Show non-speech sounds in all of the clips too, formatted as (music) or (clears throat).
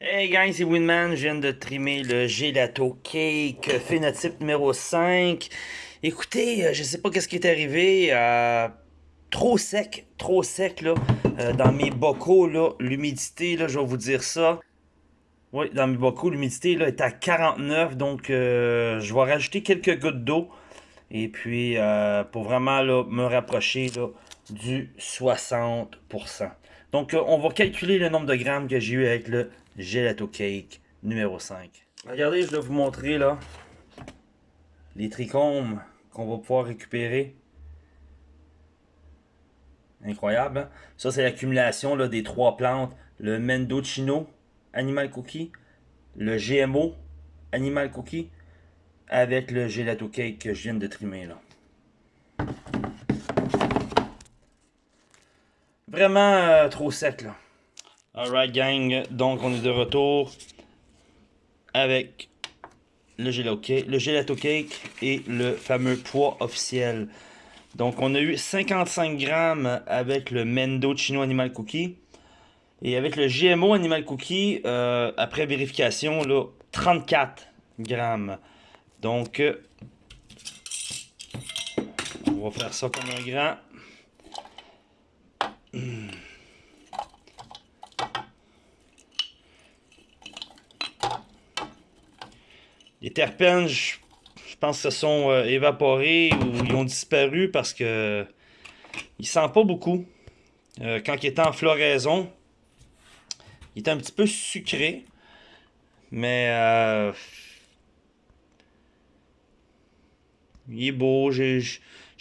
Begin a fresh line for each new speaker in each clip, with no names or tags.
Hey gang, c'est Winman, je viens de trimer le gelato cake phénotype numéro 5. Écoutez, euh, je sais pas qu'est-ce qui est arrivé, euh, trop sec, trop sec là, euh, dans mes bocaux là, l'humidité là, je vais vous dire ça. Oui, dans mes bocaux, l'humidité là est à 49, donc je vais rajouter quelques gouttes d'eau. Et puis, pour vraiment là, me rapprocher là, du 60%. Donc, on va calculer le nombre de grammes que j'ai eu avec le Gelato Cake numéro 5. Regardez, je vais vous montrer là les trichomes qu'on va pouvoir récupérer. Incroyable. Hein? Ça, c'est l'accumulation des trois plantes. Le Mendocino Animal Cookie, le GMO Animal Cookie, avec le Gelato Cake que je viens de trimer là. Vraiment euh, trop sec là. Alright gang, donc on est de retour avec le gelato, cake, et le fameux poids officiel. Donc on a eu 55 grammes avec le Mendo Chino Animal Cookie. Et avec le GMO Animal Cookie, euh, après vérification, là, 34 grammes. Donc, euh, on va faire ça comme un grand. (clears throat) Les terpènes, je, pense que se sont euh, évaporés ou ils ont disparu parce que il sent pas beaucoup. Euh, quand il était en floraison, il était un petit peu sucré. Mais euh, il est beau.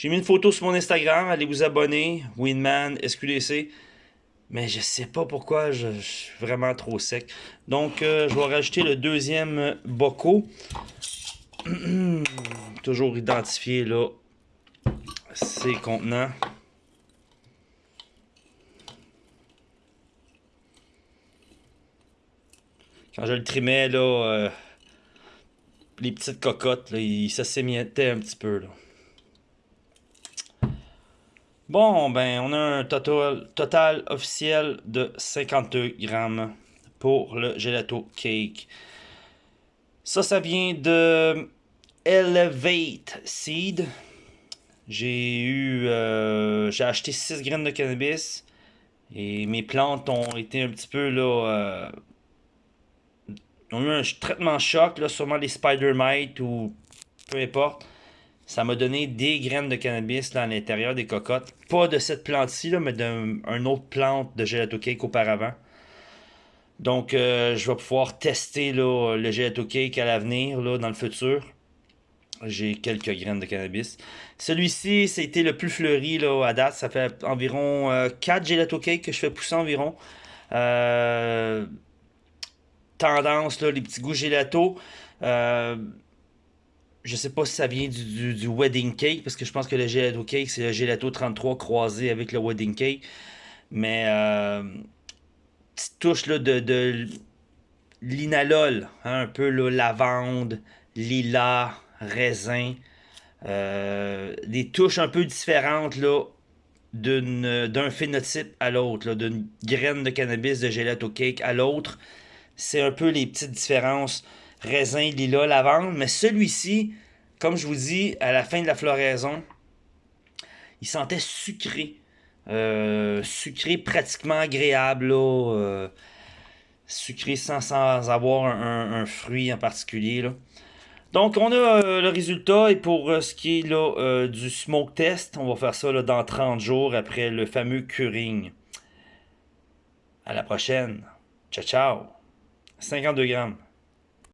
Mis une photo sur mon Instagram. Allez vous abonner. Winman, SQDC. Mais je sais pas pourquoi, je, suis vraiment trop sec. Donc, euh, je vais rajouter le deuxième boco. (clears throat) Toujours identifié là ces contenants. Quand je le trimais, là, euh, les petites cocottes, là, ils s'assémientaient un petit peu. Là. Bon, ben, on a un total, total officiel de 52 grammes pour le gelato cake. Ça, ça vient de Elevate Seed. J'ai eu, euh, j'ai acheté 6 graines de cannabis et mes plantes ont été un petit peu là, euh, ont eu un traitement choc, là, sûrement les spider mites ou peu importe. Ça m'a donné des graines de cannabis à l'intérieur des cocottes. Pas de cette plante-ci, mais d'une autre plante de gelato cake auparavant. Donc, euh, je vais pouvoir tester le gelato cake à l'avenir, dans le futur. J'ai quelques graines de cannabis. Celui-ci, c'était le plus fleuri là, à date. Ça fait environ 4 euh, gelato cake que je fais pousser environ. Euh, tendance, là, les petits goûts gelato. Je sais pas si ça vient du, wedding cake, parce que je pense que le gelato cake, c'est le gelato 33 croisé avec le wedding cake. Mais, euh, petite touche là, de, linalol, hein, un peu le lavande, lilas, raisin. Euh, des touches un peu différentes là, d'un phénotype à l'autre, d'une graine de cannabis de gelato cake à l'autre. C'est un peu les petites différences raisin, lilas, lavande. Mais celui-ci, comme je vous dis, à la fin de la floraison, il sentait sucré. Euh, sucré pratiquement agréable. Euh, sucré sans, avoir un, fruit en particulier. Donc, on a euh, le résultat. Et pour ce qui est du smoke test, on va faire ça dans 30 jours après le fameux curing. À la prochaine. Ciao, ciao. 52 grammes.